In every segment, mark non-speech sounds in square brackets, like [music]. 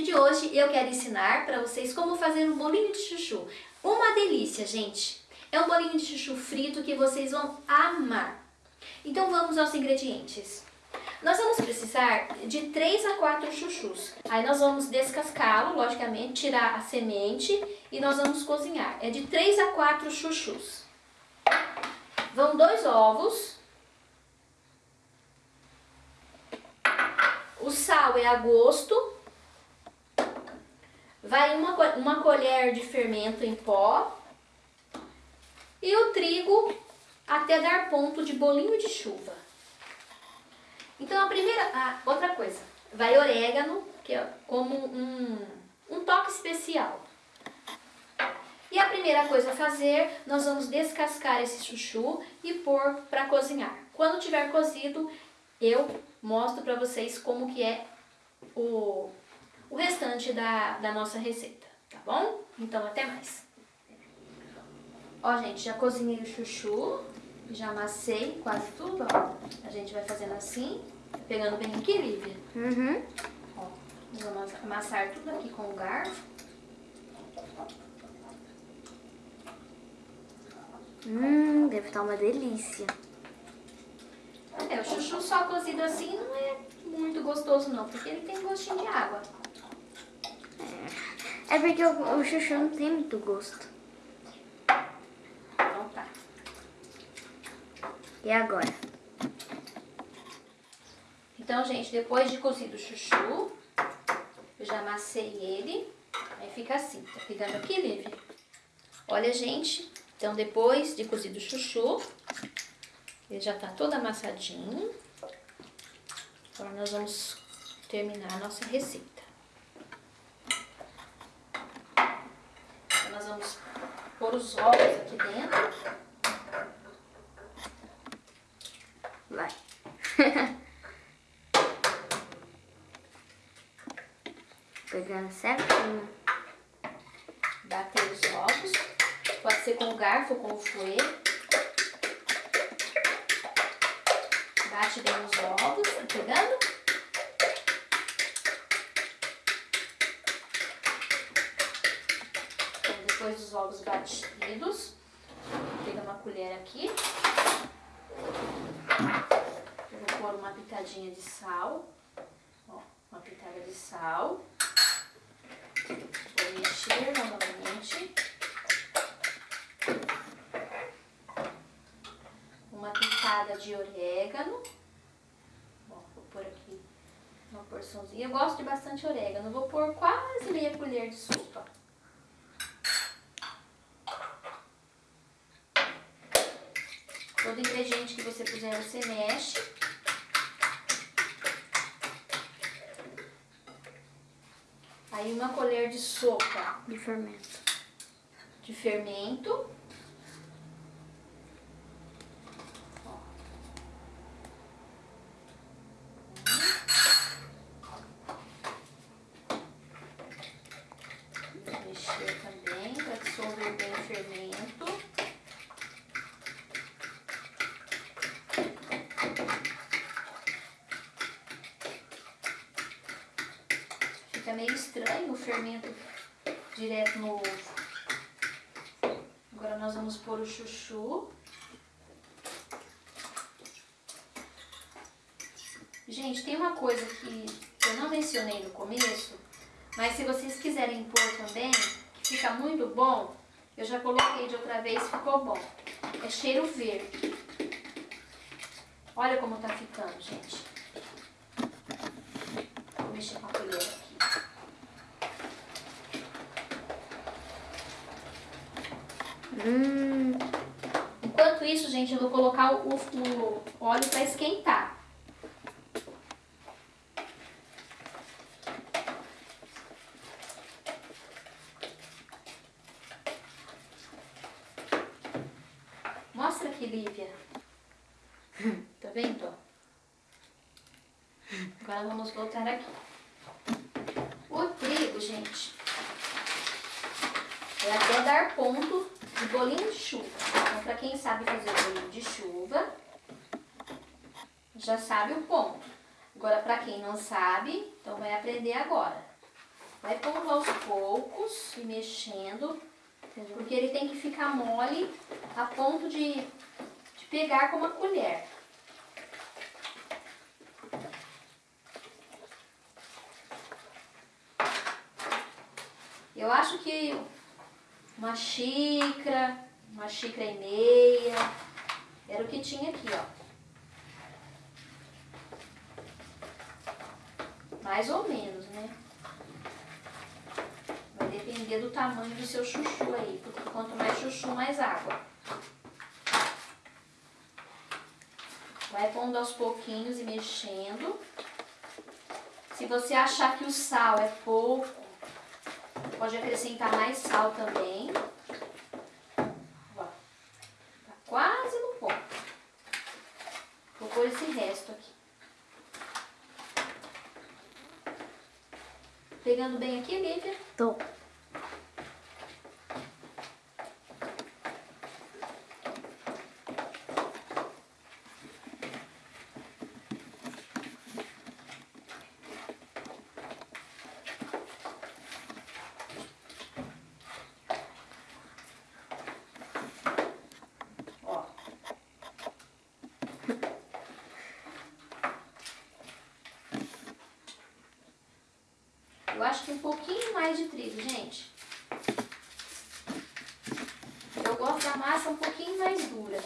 vídeo de hoje eu quero ensinar para vocês como fazer um bolinho de chuchu. Uma delícia, gente! É um bolinho de chuchu frito que vocês vão amar. Então vamos aos ingredientes. Nós vamos precisar de 3 a 4 chuchus. Aí nós vamos descascá-lo, logicamente, tirar a semente e nós vamos cozinhar. É de 3 a 4 chuchus. Vão dois ovos. O sal é a gosto. Vai uma, uma colher de fermento em pó. E o trigo até dar ponto de bolinho de chuva. Então a primeira, a outra coisa, vai orégano, que é como um, um toque especial. E a primeira coisa a fazer, nós vamos descascar esse chuchu e pôr para cozinhar. Quando tiver cozido, eu mostro para vocês como que é o, o restante da, da nossa receita, tá bom? Então até mais. Ó, gente, já cozinhei o chuchu, já amassei quase tudo, ó. A gente vai fazendo assim, pegando bem aqui, Lívia. Uhum. Ó, vamos amassar tudo aqui com o garfo. Hum, deve estar uma delícia. É, o chuchu só cozido assim não é muito gostoso não, porque ele tem gostinho de água. É, porque o, o chuchu não tem muito gosto. Então tá. E agora? Então, gente, depois de cozido o chuchu, eu já amassei ele. Aí fica assim, tá pegando aqui, Lívia? Olha, gente, então depois de cozido o chuchu, ele já tá todo amassadinho. Agora nós vamos terminar a nossa receita. Então nós vamos pôr os ovos aqui dentro. Vai. [laughs] Pegando certinho. Bater os ovos. Pode ser com o garfo com o fouet. Bate bem os ovos, depois dos ovos batidos, pega uma colher aqui. Eu vou pôr uma pitadinha de sal. Ó, uma pitada de sal. Vou mexer novamente. Uma pitada de orégano. Bom, vou pôr aqui uma porçãozinha. Eu gosto de bastante orégano. Vou pôr quase meia colher de sopa. Todo que você puser, você mexe. Aí uma colher de sopa De fermento. de fermento. Ó. Vou mexer também para dissolver bem o fermento. Fica meio estranho o fermento direto no ovo. Agora nós vamos pôr o chuchu. Gente, tem uma coisa que eu não mencionei no começo, mas se vocês quiserem pôr também, que fica muito bom, eu já coloquei de outra vez, ficou bom. É cheiro verde. Olha como tá ficando, gente. Vou mexer com a colher aqui. Hum, Enquanto isso, gente, eu vou colocar o, o óleo para esquentar. Mostra aqui, Lívia. Tá vendo? Agora vamos voltar aqui. O trigo, gente, é até dar ponto bolinho de chuva. Então, para quem sabe fazer bolinho de chuva, já sabe o ponto. Agora, para quem não sabe, então vai aprender agora. Vai pondo aos poucos e mexendo, porque ele tem que ficar mole a ponto de, de pegar com uma colher. Eu acho que uma xícara, uma xícara e meia, era o que tinha aqui, ó. Mais ou menos, né? Vai depender do tamanho do seu chuchu aí, porque quanto mais chuchu, mais água. Vai pondo aos pouquinhos e mexendo. Se você achar que o sal é pouco, pode acrescentar mais sal também. Ó, tá quase no ponto. Vou pôr esse resto aqui. Pegando bem aqui, Lívia? Tô. Eu acho que um pouquinho mais de trigo, gente. Eu gosto da massa um pouquinho mais dura.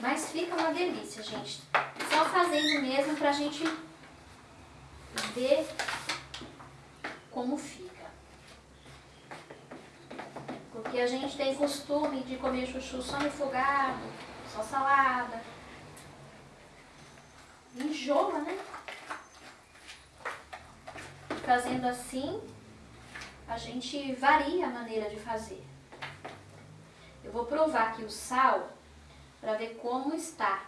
Mas fica uma delícia, gente. Só fazendo mesmo pra gente ver como fica. Porque a gente tem costume de comer chuchu só refogado, só salada. Enjoa, né? Fazendo assim, a gente varia a maneira de fazer. Eu vou provar aqui o sal para ver como está.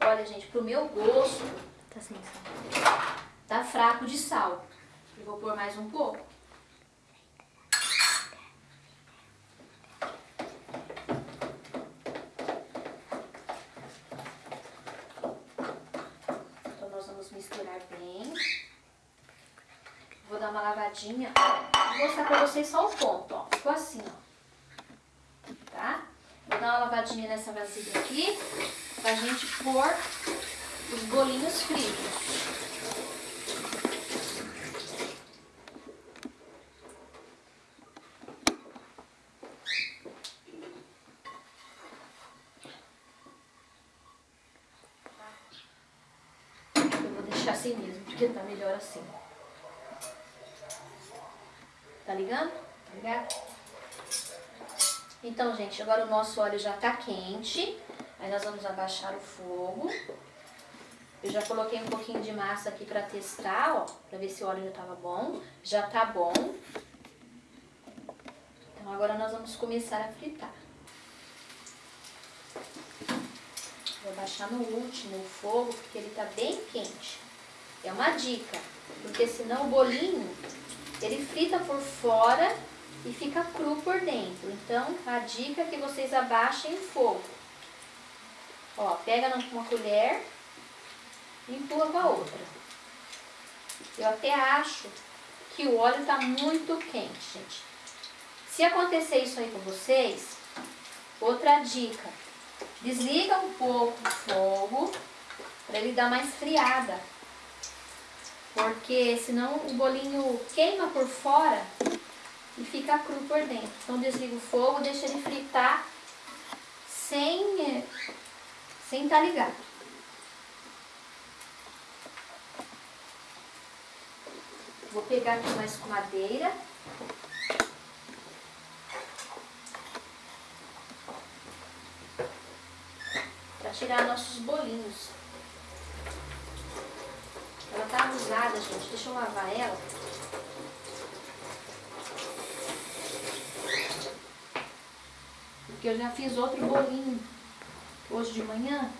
Olha, gente, pro meu gosto, Tá sem sal. tá fraco de sal. Eu vou pôr mais um pouco. Então nós vamos misturar bem. Vou dar uma lavadinha. Vou mostrar pra vocês só o ponto, ó. Ficou assim, ó. Dar uma lavadinha nessa vasilha aqui pra gente pôr os bolinhos fritos. Eu vou deixar assim mesmo, porque tá melhor assim. Tá ligando? Tá ligado? Então, gente, agora o nosso óleo já tá quente. Aí nós vamos abaixar o fogo. Eu já coloquei um pouquinho de massa aqui pra testar, ó. Pra ver se o óleo já tava bom. Já tá bom. Então agora nós vamos começar a fritar. Vou baixar no último o fogo, porque ele tá bem quente. É uma dica, porque senão o bolinho, ele frita por fora e fica cru por dentro. Então, a dica é que vocês abaixem o fogo. Ó, pega numa colher e empurra com a outra. Eu até acho que o óleo tá muito quente, gente. Se acontecer isso aí com vocês, outra dica. Desliga um pouco o fogo para ele dar mais friada. Porque senão o bolinho queima por fora e fica cru por dentro. Então desliga o fogo, deixa ele fritar sem sem estar ligado. Vou pegar aqui uma escumadeira. Para tirar nossos bolinhos. Ela tá usada, gente. Deixa eu lavar ela. Porque eu já fiz outro bolinho hoje de manhã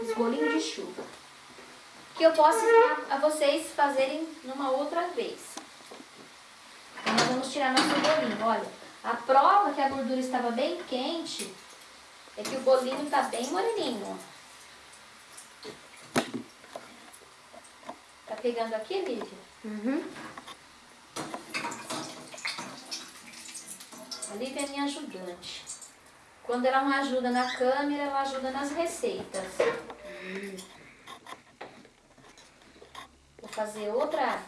os bolinhos de chuva. Que eu posso ensinar a vocês fazerem numa outra vez. Então, nós vamos tirar nosso bolinho. Olha, a prova que a gordura estava bem quente é que o bolinho está bem moreninho. Tá pegando aqui, Lívia? Uhum. A Lívia é minha ajudante. Quando ela não ajuda na câmera, ela ajuda nas receitas. Vou fazer outra,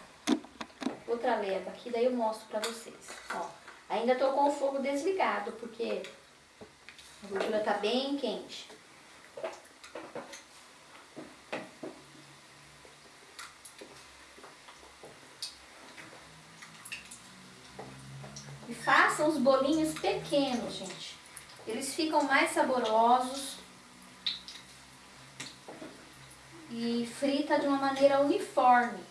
outra leva aqui, daí eu mostro pra vocês. Ó, ainda tô com o fogo desligado, porque a gordura tá bem quente. Façam os bolinhos pequenos, gente. Eles ficam mais saborosos. E frita de uma maneira uniforme.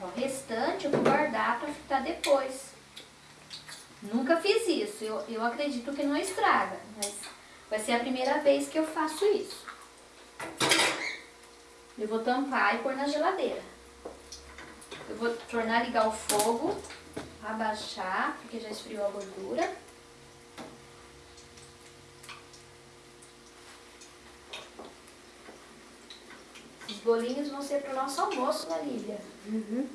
O restante eu vou guardar para fritar depois. Nunca fiz isso. Eu, eu acredito que não estraga, mas vai ser a primeira vez que eu faço isso. Eu vou tampar e pôr na geladeira. Eu vou tornar a ligar o fogo, abaixar, porque já esfriou a gordura. Os bolinhos vão ser para o nosso almoço, Lívia? Uhum.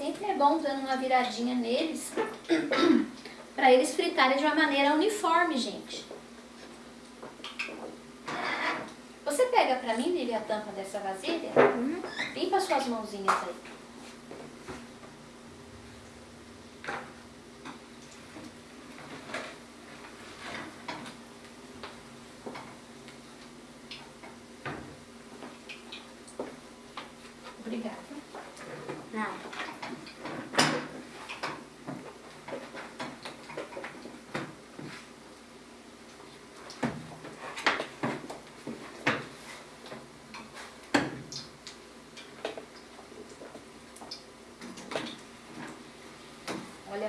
Sempre é bom dando uma viradinha neles [coughs] para eles fritarem de uma maneira uniforme, gente. Você pega pra mim, Lili, a tampa dessa vasilha? Uhum. Limpa suas mãozinhas aí.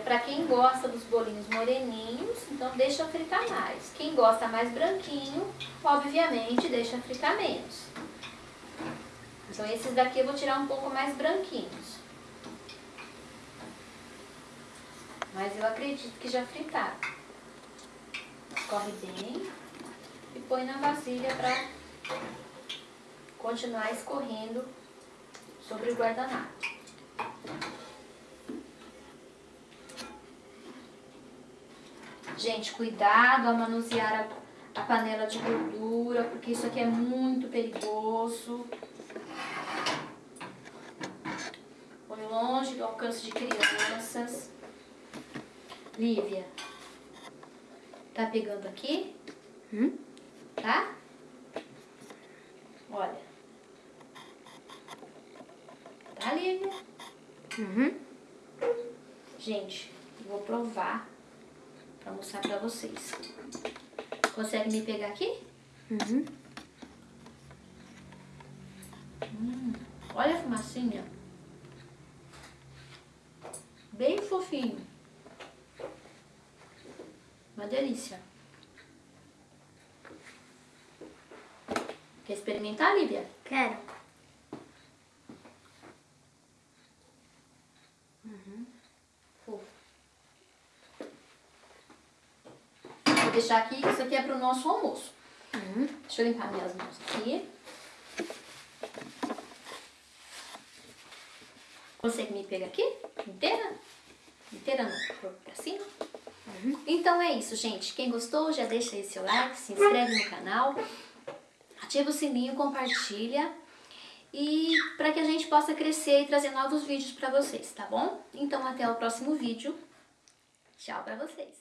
Pra quem gosta dos bolinhos moreninhos, então deixa fritar mais. Quem gosta mais branquinho, obviamente deixa fritar menos. Então esses daqui eu vou tirar um pouco mais branquinhos. Mas eu acredito que já fritaram. Escorre bem e põe na vasilha pra continuar escorrendo sobre o guardanapo. Gente, cuidado ao manusear a, a panela de gordura, porque isso aqui é muito perigoso. Põe longe do alcance de crianças. Lívia, tá pegando aqui? Hum? Tá? Olha. Tá, Lívia? Uhum. Gente, vou provar pra mostrar pra vocês. Consegue me pegar aqui? Uhum. Olha a fumacinha. Bem fofinho. Uma delícia. Quer experimentar, Lívia? Quero. Vou deixar aqui, isso aqui é pro nosso almoço. Uhum. Deixa eu limpar minhas mãos aqui. Consegue me pegar aqui? Inteira? Inteira não, pra cima. Então é isso, gente. Quem gostou, já deixa aí seu like, se inscreve no canal, ativa o sininho, compartilha. E para que a gente possa crescer e trazer novos vídeos para vocês, tá bom? Então até o próximo vídeo. Tchau para vocês.